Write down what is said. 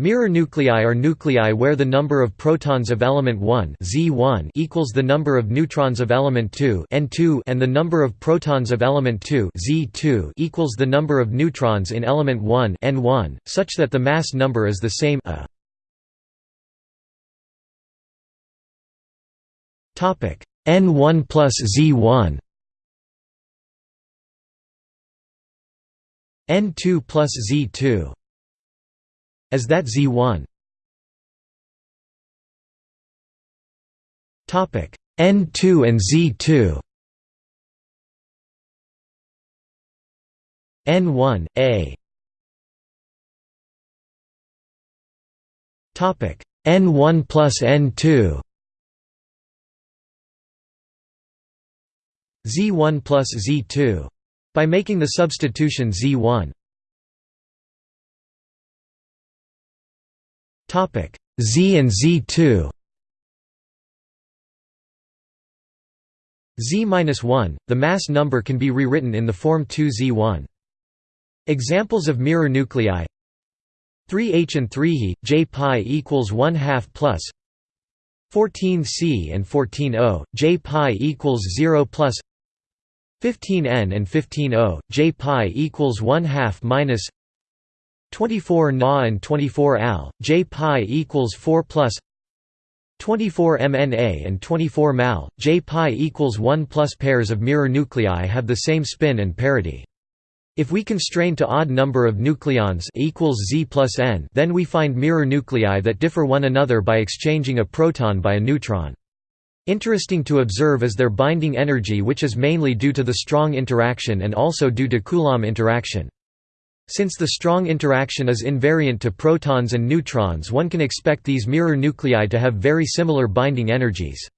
Mirror nuclei are nuclei where the number of protons of element 1 Z1 equals the number of neutrons of element 2 N2 and the number of protons of element 2 Z2 equals the number of neutrons in element 1 N1, such that the mass number is the same a. N1 plus Z1 N2 plus Z2 as that Z1 topic N2 and Z2 N1 A. Topic N1 plus N2 Z1 plus Z2 by making the substitution Z1 Z and Z2 Z-1, the mass number can be rewritten in the form 2Z1. Examples of mirror nuclei. 3H and 3He, J pi equals 1 half plus 14C and 14O, J pi equals 0 plus 15N and 15O, J pi equals 1 half minus 24 Na and 24 Al, J pi equals 4 plus 24 MNA and 24 Mal, J pi equals 1 plus pairs of mirror nuclei have the same spin and parity. If we constrain to odd number of nucleons equals Z plus N, then we find mirror nuclei that differ one another by exchanging a proton by a neutron. Interesting to observe is their binding energy which is mainly due to the strong interaction and also due to Coulomb interaction. Since the strong interaction is invariant to protons and neutrons one can expect these mirror nuclei to have very similar binding energies.